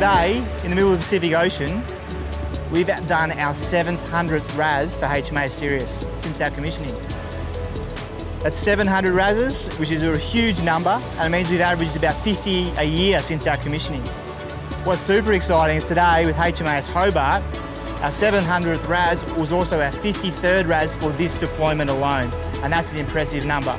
today, in the middle of the Pacific Ocean, we've done our 700th RAS for HMAS Sirius since our commissioning. That's 700 RASs, which is a huge number, and it means we've averaged about 50 a year since our commissioning. What's super exciting is today with HMAS Hobart, our 700th RAS was also our 53rd RAS for this deployment alone, and that's an impressive number.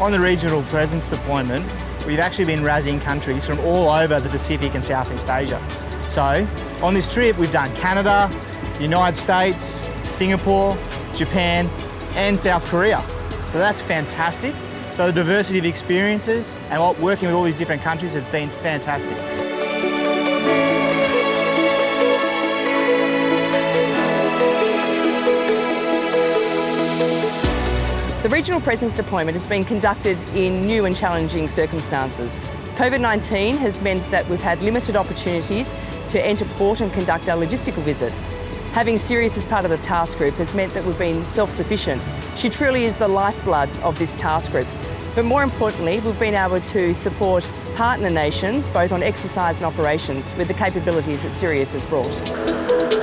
On the regional presence deployment, we've actually been RASing countries from all over the Pacific and Southeast Asia. So, on this trip, we've done Canada, United States, Singapore, Japan, and South Korea. So that's fantastic. So the diversity of experiences and working with all these different countries has been fantastic. The regional presence deployment has been conducted in new and challenging circumstances. COVID-19 has meant that we've had limited opportunities to enter port and conduct our logistical visits. Having Sirius as part of the task group has meant that we've been self-sufficient. She truly is the lifeblood of this task group. But more importantly, we've been able to support partner nations, both on exercise and operations, with the capabilities that Sirius has brought.